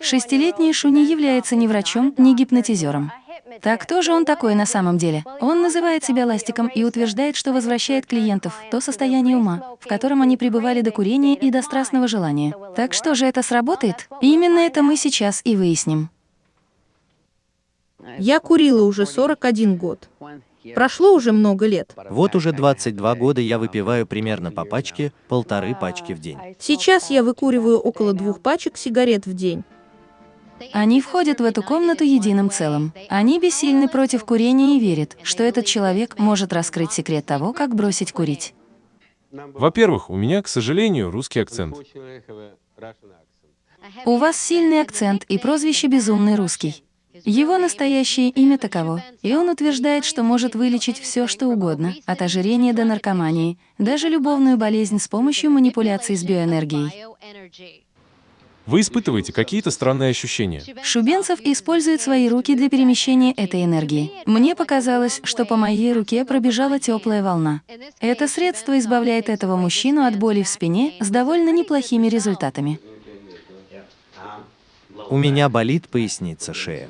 Шестилетний Шу не является ни врачом, ни гипнотизером. Так кто же он такой на самом деле? Он называет себя ластиком и утверждает, что возвращает клиентов в то состояние ума, в котором они пребывали до курения и до страстного желания. Так что же это сработает? Именно это мы сейчас и выясним. Я курила уже 41 год. Прошло уже много лет. Вот уже 22 года я выпиваю примерно по пачке, полторы пачки в день. Сейчас я выкуриваю около двух пачек сигарет в день. Они входят в эту комнату единым целым. Они бессильны против курения и верят, что этот человек может раскрыть секрет того, как бросить курить. Во-первых, у меня, к сожалению, русский акцент. У вас сильный акцент и прозвище «безумный русский». Его настоящее имя таково, и он утверждает, что может вылечить все, что угодно, от ожирения до наркомании, даже любовную болезнь с помощью манипуляций с биоэнергией. Вы испытываете какие-то странные ощущения. Шубенцев использует свои руки для перемещения этой энергии. Мне показалось, что по моей руке пробежала теплая волна. Это средство избавляет этого мужчину от боли в спине с довольно неплохими результатами. У меня болит поясница, шея.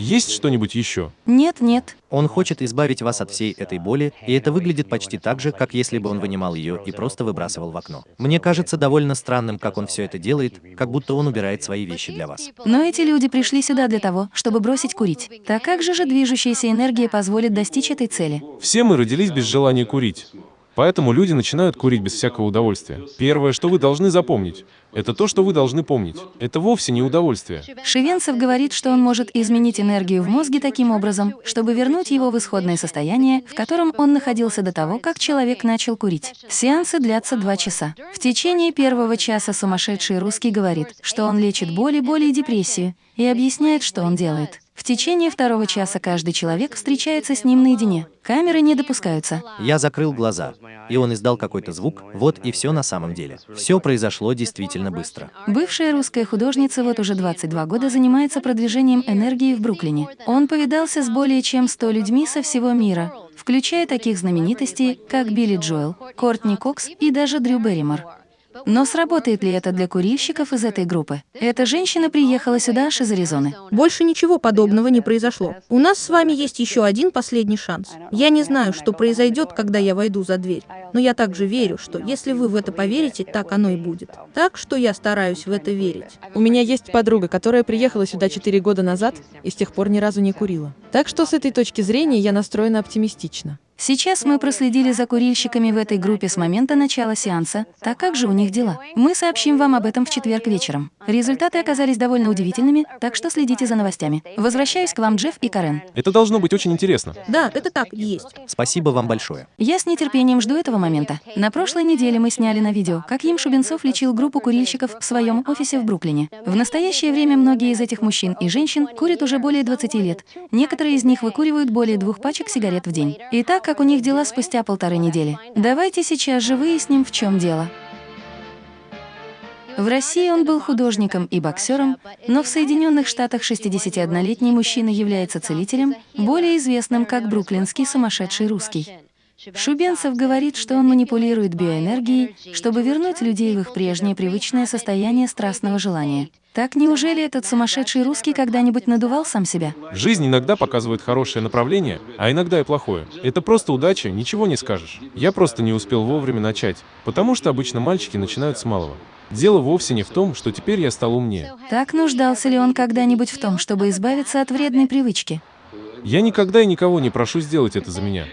Есть что-нибудь еще? Нет, нет. Он хочет избавить вас от всей этой боли, и это выглядит почти так же, как если бы он вынимал ее и просто выбрасывал в окно. Мне кажется довольно странным, как он все это делает, как будто он убирает свои вещи для вас. Но эти люди пришли сюда для того, чтобы бросить курить. Так как же же движущаяся энергия позволит достичь этой цели? Все мы родились без желания курить. Поэтому люди начинают курить без всякого удовольствия. Первое, что вы должны запомнить, это то, что вы должны помнить. Это вовсе не удовольствие. Шивенцев говорит, что он может изменить энергию в мозге таким образом, чтобы вернуть его в исходное состояние, в котором он находился до того, как человек начал курить. Сеансы длятся два часа. В течение первого часа сумасшедший русский говорит, что он лечит боли, боли и депрессию, и объясняет, что он делает. В течение второго часа каждый человек встречается с ним наедине. Камеры не допускаются. Я закрыл глаза, и он издал какой-то звук, вот и все на самом деле. Все произошло действительно быстро. Бывшая русская художница вот уже 22 года занимается продвижением энергии в Бруклине. Он повидался с более чем 100 людьми со всего мира, включая таких знаменитостей, как Билли Джоэл, Кортни Кокс и даже Дрю Берримор. Но сработает ли это для курильщиков из этой группы? Эта женщина приехала сюда аж из Аризоны. Больше ничего подобного не произошло. У нас с вами есть еще один последний шанс. Я не знаю, что произойдет, когда я войду за дверь, но я также верю, что если вы в это поверите, так оно и будет. Так что я стараюсь в это верить. У меня есть подруга, которая приехала сюда 4 года назад и с тех пор ни разу не курила. Так что с этой точки зрения я настроена оптимистично. Сейчас мы проследили за курильщиками в этой группе с момента начала сеанса. Так как же у них дела? Мы сообщим вам об этом в четверг вечером. Результаты оказались довольно удивительными, так что следите за новостями. Возвращаюсь к вам, Джефф и Карен. Это должно быть очень интересно. Да, это так и есть. Спасибо вам большое. Я с нетерпением жду этого момента. На прошлой неделе мы сняли на видео, как Им Шубенцов лечил группу курильщиков в своем офисе в Бруклине. В настоящее время многие из этих мужчин и женщин курят уже более 20 лет. Некоторые из них выкуривают более двух пачек сигарет в день. Итак, как у них дела спустя полторы недели. Давайте сейчас же выясним, в чем дело. В России он был художником и боксером, но в Соединенных Штатах 61-летний мужчина является целителем, более известным как бруклинский сумасшедший русский. Шубенцев говорит, что он манипулирует биоэнергией, чтобы вернуть людей в их прежнее привычное состояние страстного желания. Так неужели этот сумасшедший русский когда-нибудь надувал сам себя? Жизнь иногда показывает хорошее направление, а иногда и плохое. Это просто удача, ничего не скажешь. Я просто не успел вовремя начать, потому что обычно мальчики начинают с малого. Дело вовсе не в том, что теперь я стал умнее. Так нуждался ли он когда-нибудь в том, чтобы избавиться от вредной привычки? Я никогда и никого не прошу сделать это за меня.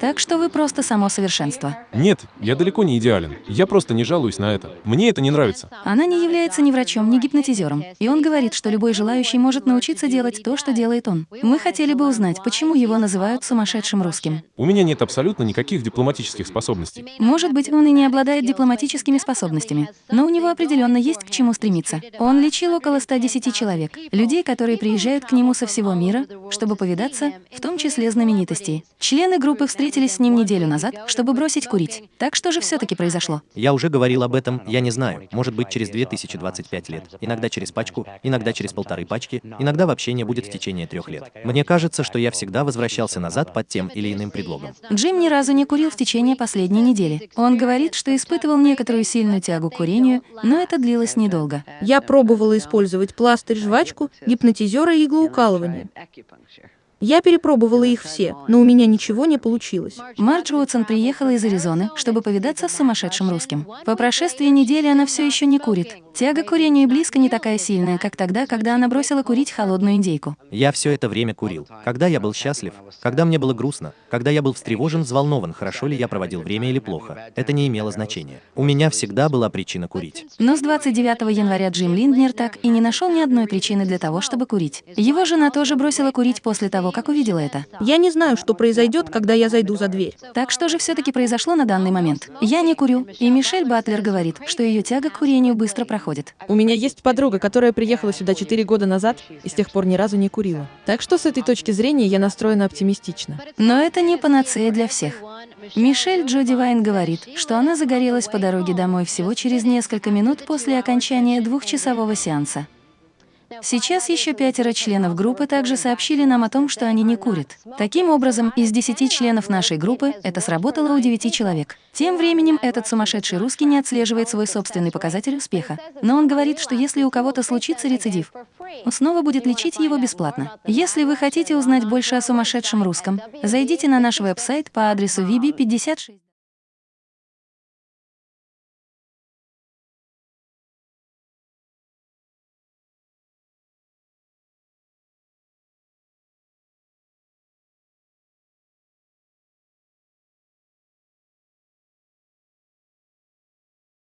Так что вы просто само совершенство. Нет, я далеко не идеален. Я просто не жалуюсь на это. Мне это не нравится. Она не является ни врачом, ни гипнотизером. И он говорит, что любой желающий может научиться делать то, что делает он. Мы хотели бы узнать, почему его называют сумасшедшим русским. У меня нет абсолютно никаких дипломатических способностей. Может быть, он и не обладает дипломатическими способностями, но у него определенно есть к чему стремиться. Он лечил около 110 человек, людей, которые приезжают к нему со всего мира, чтобы повидаться, в том числе знаменитостей. Члены группы встретились с ним неделю назад, чтобы бросить курить. Так что же все-таки произошло? Я уже говорил об этом, я не знаю, может быть через 2025 лет, иногда через пачку, иногда через полторы пачки, иногда вообще не будет в течение трех лет. Мне кажется, что я всегда возвращался назад под тем или иным предлогом. Джим ни разу не курил в течение последней недели. Он говорит, что испытывал некоторую сильную тягу к курению, но это длилось недолго. Я пробовала использовать пластырь, жвачку, гипнотизера и иглоукалывание. Я перепробовала их все, но у меня ничего не получилось. Мардж Уотсон приехала из Аризоны, чтобы повидаться с сумасшедшим русским. По прошествии недели она все еще не курит. Тяга к курению и близко не такая сильная, как тогда, когда она бросила курить холодную индейку. Я все это время курил. Когда я был счастлив, когда мне было грустно, когда я был встревожен, взволнован, хорошо ли я проводил время или плохо, это не имело значения. У меня всегда была причина курить. Но с 29 января Джим Линднер так и не нашел ни одной причины для того, чтобы курить. Его жена тоже бросила курить после того, как увидела это. Я не знаю, что произойдет, когда я зайду за дверь. Так что же все-таки произошло на данный момент? Я не курю, и Мишель Батлер говорит, что ее тяга к курению быстро проходит. У меня есть подруга, которая приехала сюда 4 года назад и с тех пор ни разу не курила. Так что с этой точки зрения я настроена оптимистично. Но это не панацея для всех. Мишель Джоди Вайн говорит, что она загорелась по дороге домой всего через несколько минут после окончания двухчасового сеанса. Сейчас еще пятеро членов группы также сообщили нам о том, что они не курят. Таким образом, из десяти членов нашей группы это сработало у девяти человек. Тем временем этот сумасшедший русский не отслеживает свой собственный показатель успеха. Но он говорит, что если у кого-то случится рецидив, он снова будет лечить его бесплатно. Если вы хотите узнать больше о сумасшедшем русском, зайдите на наш веб-сайт по адресу vibi56.